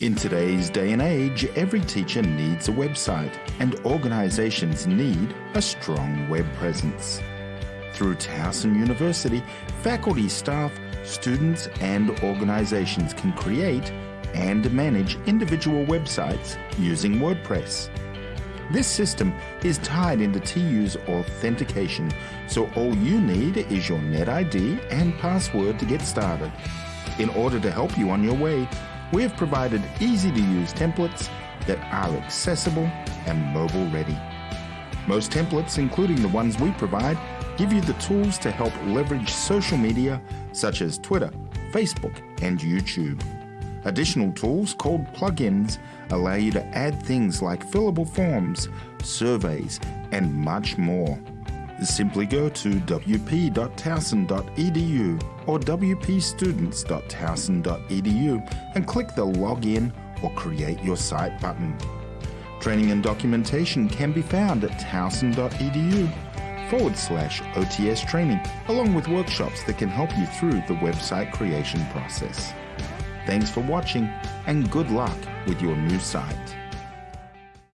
In today's day and age, every teacher needs a website, and organizations need a strong web presence. Through Towson University, faculty, staff, students, and organizations can create and manage individual websites using WordPress. This system is tied into TU's authentication, so all you need is your NetID and password to get started. In order to help you on your way, we have provided easy to use templates that are accessible and mobile ready. Most templates, including the ones we provide, give you the tools to help leverage social media such as Twitter, Facebook, and YouTube. Additional tools called plugins allow you to add things like fillable forms, surveys, and much more. Simply go to wp.towson.edu or wpstudents.towson.edu and click the Login or Create Your Site button. Training and documentation can be found at towson.edu forward slash OTS training, along with workshops that can help you through the website creation process. Thanks for watching and good luck with your new site.